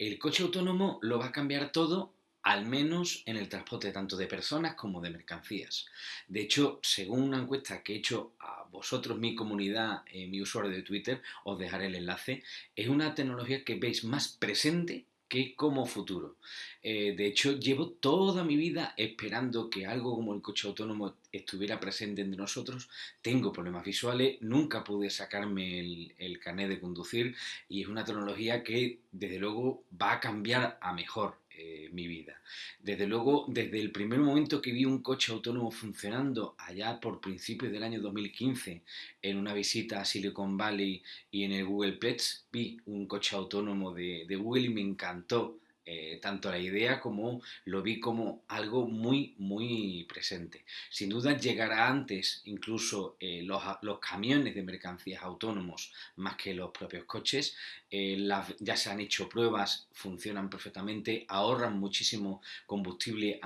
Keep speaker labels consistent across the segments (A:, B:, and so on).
A: el coche autónomo lo va a cambiar todo al menos en el transporte tanto de personas como de mercancías. De hecho, según una encuesta que he hecho a vosotros, mi comunidad, eh, mi usuario de Twitter, os dejaré el enlace, es una tecnología que veis más presente que como futuro. Eh, de hecho, llevo toda mi vida esperando que algo como el coche autónomo estuviera presente entre nosotros. Tengo problemas visuales, nunca pude sacarme el, el carnet de conducir y es una tecnología que desde luego va a cambiar a mejor. Eh, mi vida. Desde luego, desde el primer momento que vi un coche autónomo funcionando allá por principios del año 2015 en una visita a Silicon Valley y en el Google Pets, vi un coche autónomo de, de Google y me encantó tanto la idea como lo vi como algo muy, muy presente. Sin duda llegará antes incluso eh, los, camiones de mercancías autónomos más que los propios coches. Eh, ya se han hecho pruebas, funcionan perfectamente, ahorran muchísimo combustible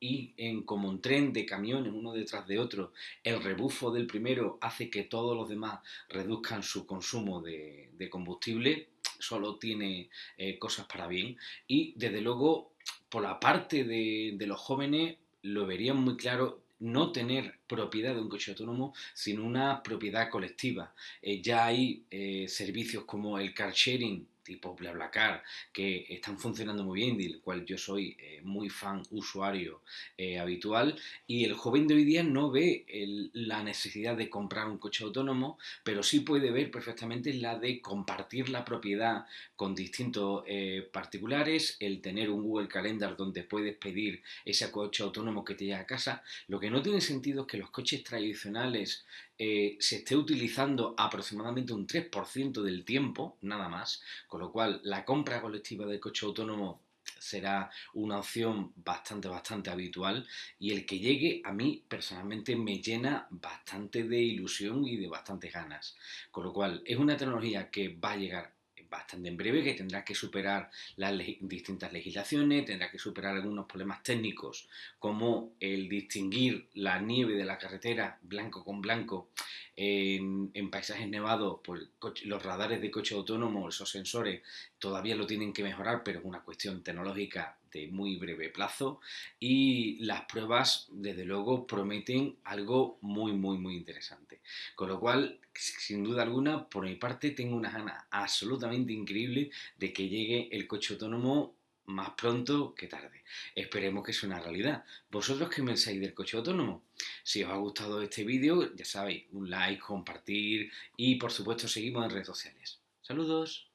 A: y en, como un tren de camiones uno detrás de otro, el rebufo del primero hace que todos los demás reduzcan su consumo de combustible solo tiene eh, cosas para bien. Y desde luego, por la parte de, los jóvenes, lo verían muy claro no tener propiedad de un coche autónomo, sino una propiedad colectiva. Eh, ya hay eh, servicios como el car sharing tipo BlaBlaCar, que están funcionando muy bien, del cual yo soy eh, muy fan, usuario eh, habitual, y el joven de hoy día no ve la necesidad de comprar un coche autónomo, pero sí puede ver perfectamente la de compartir la propiedad con distintos eh, particulares, el tener un Google Calendar donde puedes pedir ese coche autónomo que te llegue a casa. Lo que no tiene sentido es que los coches tradicionales se esté utilizando aproximadamente un 3% del tiempo, nada más, con lo cual la compra colectiva de coche autónomo será una opción bastante, bastante habitual y el que llegue a mí personalmente me llena bastante de ilusión y de bastantes ganas. Con lo cual es una tecnología que va a llegar bastante en breve, que tendrá que superar las distintas legislaciones, tendrá que superar algunos problemas técnicos como el distinguir la nieve de la carretera blanco con blanco en, paisajes nevados, los radares de coche autónomo, esos sensores, todavía lo tienen que mejorar, pero es una cuestión tecnológica de muy breve plazo. Y las pruebas, desde luego, prometen algo muy, muy, muy interesante. Con lo cual, sin duda alguna, por mi parte, tengo una gana absolutamente increíble de que llegue el coche autónomo más pronto que tarde. Esperemos que sea una realidad. ¿Vosotros qué pensáis del coche autónomo? Si os ha gustado este vídeo, ya sabéis, un like, compartir y por supuesto seguimos en redes sociales. Saludos.